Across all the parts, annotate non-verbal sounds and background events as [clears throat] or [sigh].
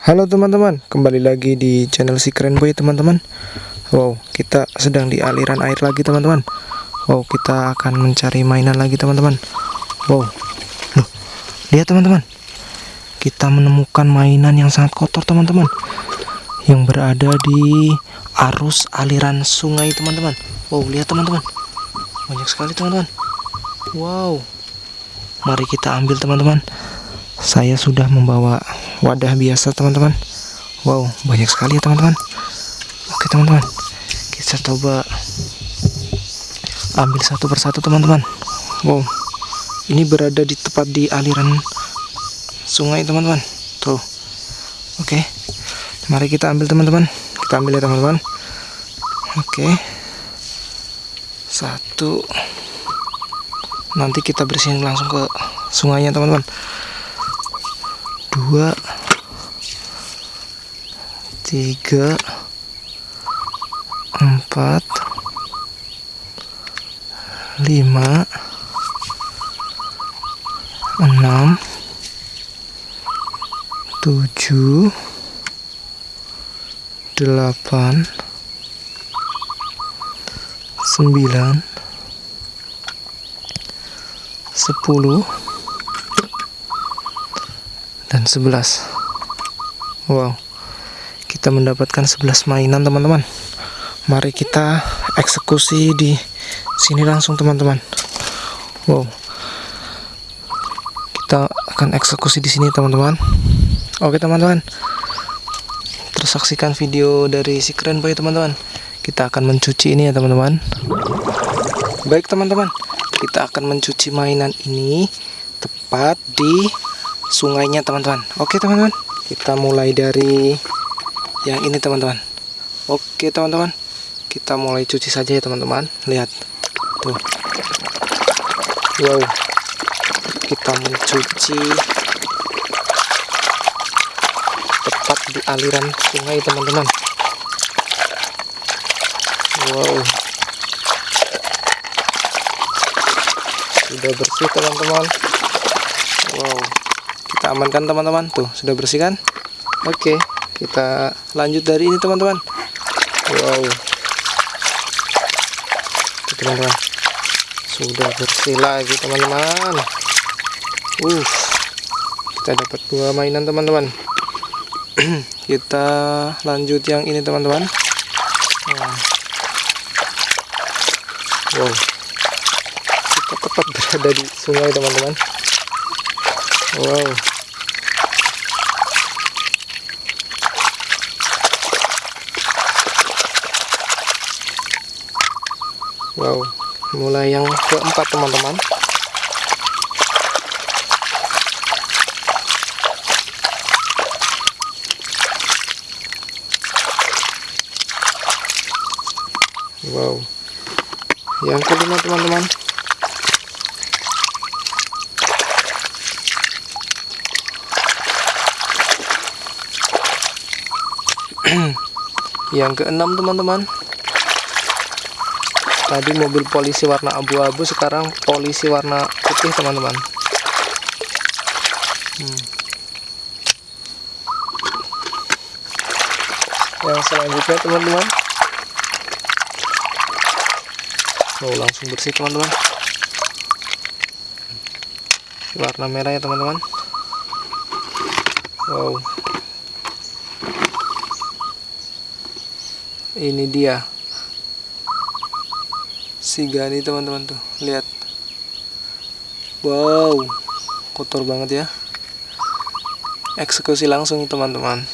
Halo teman-teman, kembali lagi di channel si keren boy teman-teman. Wow, kita sedang di aliran air lagi teman-teman. Wow, kita akan mencari mainan lagi teman-teman. Wow, Loh, lihat teman-teman. Kita menemukan mainan yang sangat kotor teman-teman. Yang berada di arus aliran sungai teman-teman. Wow, lihat teman-teman. Banyak sekali teman-teman. Wow. Mari kita ambil teman-teman. Saya sudah membawa wadah biasa teman-teman. Wow banyak sekali ya teman-teman. Oke teman-teman. Kita coba ambil satu persatu teman-teman. Wow ini berada di tepat di aliran sungai teman-teman. Tuh. Oke. Mari kita ambil teman-teman. Kita ambil ya teman-teman. Oke. Satu. Nanti kita bersihin langsung ke sungainya teman-teman dua tiga empat lima enam tujuh delapan sembilan sepuluh 11 wow. Kita mendapatkan 11 mainan teman-teman. Mari kita eksekusi di sini langsung teman-teman. Wow. Kita akan eksekusi di sini teman-teman. Oke teman-teman. Tersaksikan video dari si keren boy teman-teman. Kita akan mencuci ini ya teman-teman. Baik teman-teman. Kita akan mencuci mainan ini tepat di sungainya teman-teman. Oke teman-teman. Kita mulai dari yang ini teman-teman. Oke teman-teman. Kita mulai cuci saja ya teman-teman. Lihat. Tuh. Wow. Kita mencuci tepat di aliran sungai teman-teman. Wow. Sudah bersih teman-teman. Wow kita amankan teman-teman. Tuh sudah bersih kan? Oke kita lanjut dari ini teman-teman. Wow. Teman-teman. Sudah bersih lagi teman-teman. Uh kita dapat dua mainan teman-teman. [clears throat] Kita lanjut yang ini teman-teman. Wow. Kita tepat berada di sungai teman-teman wow Wow, mulai yang keempat teman-teman. Wow, yang kelima teman-teman. Yang keenam teman-teman. Tadi mobil polisi warna abu-abu sekarang polisi warna putih teman-teman. Hmm. yang selanjutnya teman-teman. Oh langsung bersih teman-teman. Warna merah ya teman-teman. Wow ini dia. Si Gani teman-teman tuh. Lihat. Wow. Kotor banget ya. Eksekusi langsung teman-teman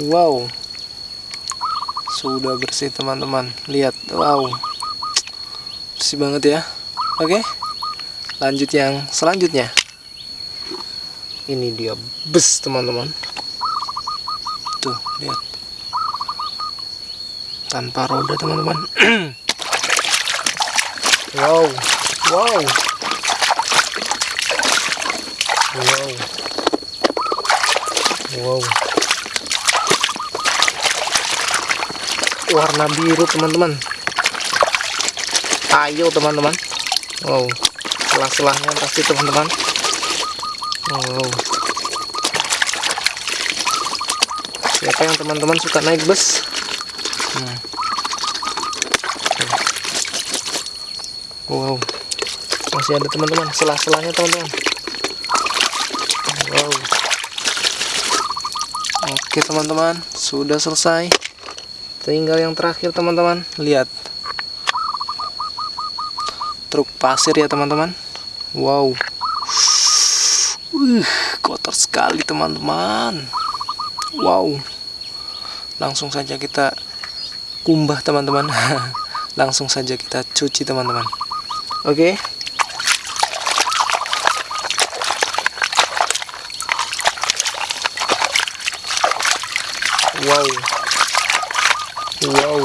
wow. Sudah bersih teman-teman. Lihat wow. Bersih banget ya. Oke lanjut yang selanjutnya. Ini dia bus teman-teman. Tuh lihat. Tanpa roda teman-teman. [clears throat] Wow wow. Wow. Wow warna biru teman-teman. Ayo teman-teman. Wow selah-selahnya pasti teman-teman. Wow. Siapa yang teman-teman suka naik bus? Hmm. wow. Masih ada teman-teman selah-selahnya teman-teman. Wow. Oke teman-teman. Sudah selesai tinggal yang terakhir teman-teman. Lihat. Truk pasir ya teman-teman. Wow. Uh, kotor sekali teman-teman. Wow. Langsung saja kita kumbah teman-teman. [laughs] Langsung saja kita cuci teman-teman. Oke. Okay. wow wow.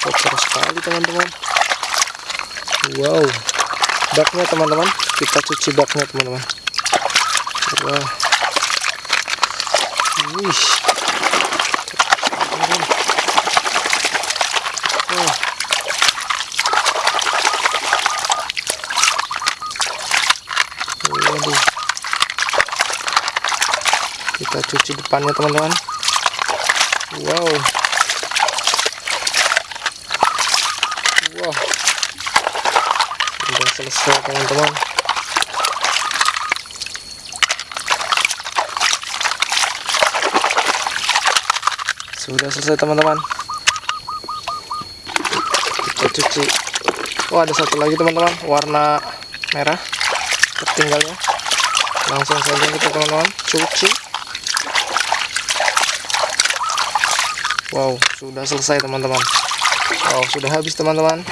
Kotor sekali teman-teman. Wow. Baknya teman-teman. Kita cuci baknya teman-teman. Wow Wih. Kita cuci depannya teman-teman. Wow. Wow. Sudah selesai teman-teman. Sudah selesai teman-teman. Kita cuci. Oh ada satu lagi teman-teman, warna merah tertinggalnya. Langsung saja kita teman-teman cuci. Wow, sudah selesai teman-teman. Wow, sudah habis teman-teman.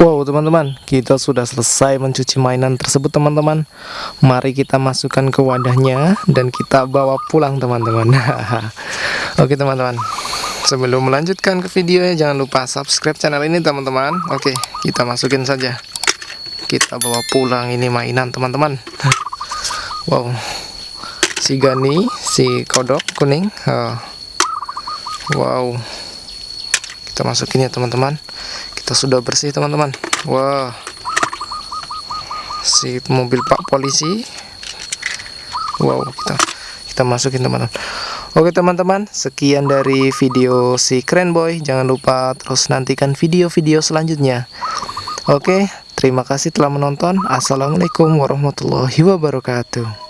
Wow teman-teman kita sudah selesai mencuci mainan tersebut teman-teman. Mari kita masukkan ke wadahnya dan kita bawa pulang teman-teman. [laughs] Oke teman-teman. Sebelum melanjutkan ke videonya jangan lupa subscribe channel ini teman-teman. Oke kita masukin saja. Kita bawa pulang ini mainan teman-teman. [laughs] Wow. Si Gani, si kodok kuning. Oh. Wow. Kita masukin ya teman-teman. Kita sudah bersih teman-teman. Wah. Si mobil pak polisi. Wow kita kita masukin teman-teman. Oke teman-teman sekian dari video si keren boy. Jangan lupa terus nantikan video-video selanjutnya. Oke terima kasih telah menonton. Assalamualaikum warahmatullahi wabarakatuh